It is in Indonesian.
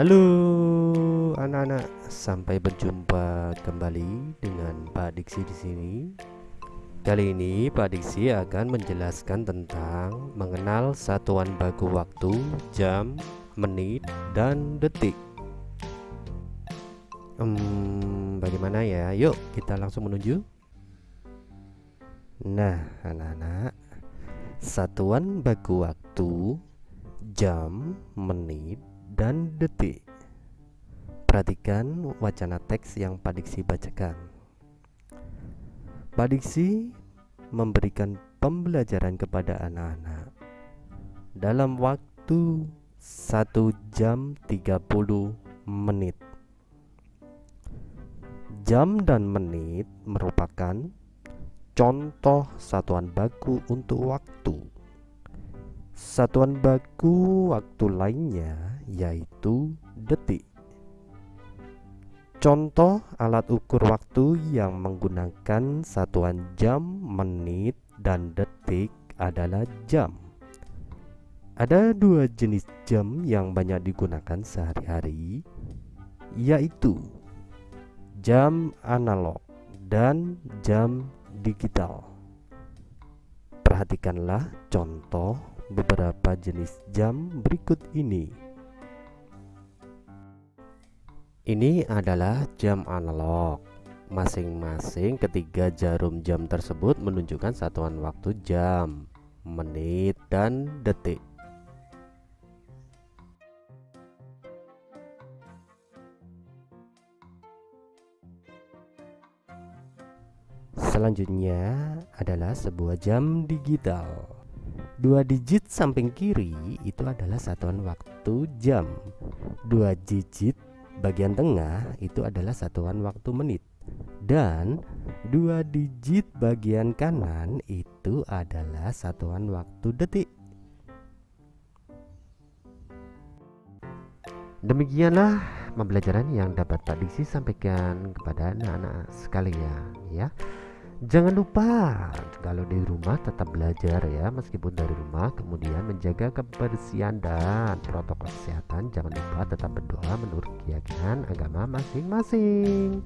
Halo anak-anak, sampai berjumpa kembali dengan Pak Diksi di sini. Kali ini Pak Diksi akan menjelaskan tentang mengenal satuan baku waktu, jam, menit, dan detik. Hmm, bagaimana ya? Yuk kita langsung menuju. Nah, anak-anak, satuan baku waktu, jam, menit, dan detik. Perhatikan wacana teks yang Pak Diksi bacakan. Pak Diksi memberikan pembelajaran kepada anak-anak dalam waktu 1 jam 30 menit. Jam dan menit merupakan contoh satuan baku untuk waktu. Satuan baku waktu lainnya yaitu detik. Contoh alat ukur waktu yang menggunakan satuan jam, menit, dan detik adalah jam. Ada dua jenis jam yang banyak digunakan sehari-hari, yaitu jam analog dan jam digital. Perhatikanlah contoh beberapa jenis jam berikut ini. Ini adalah jam analog. Masing-masing ketiga jarum jam tersebut menunjukkan satuan waktu jam, menit, dan detik. Selanjutnya adalah sebuah jam digital. Dua digit samping kiri itu adalah satuan waktu jam. Dua digit bagian tengah itu adalah satuan waktu menit. Dan dua digit bagian kanan itu adalah satuan waktu detik. Demikianlah pembelajaran yang dapat Pak Diksi sampaikan kepada anak-anak sekalian ya Jangan lupa kalau di rumah tetap belajar ya meskipun dari rumah kemudian menjaga kebersihan dan protokol kesehatan jangan lupa tetap berdoa menurut keyakinan agama masing-masing.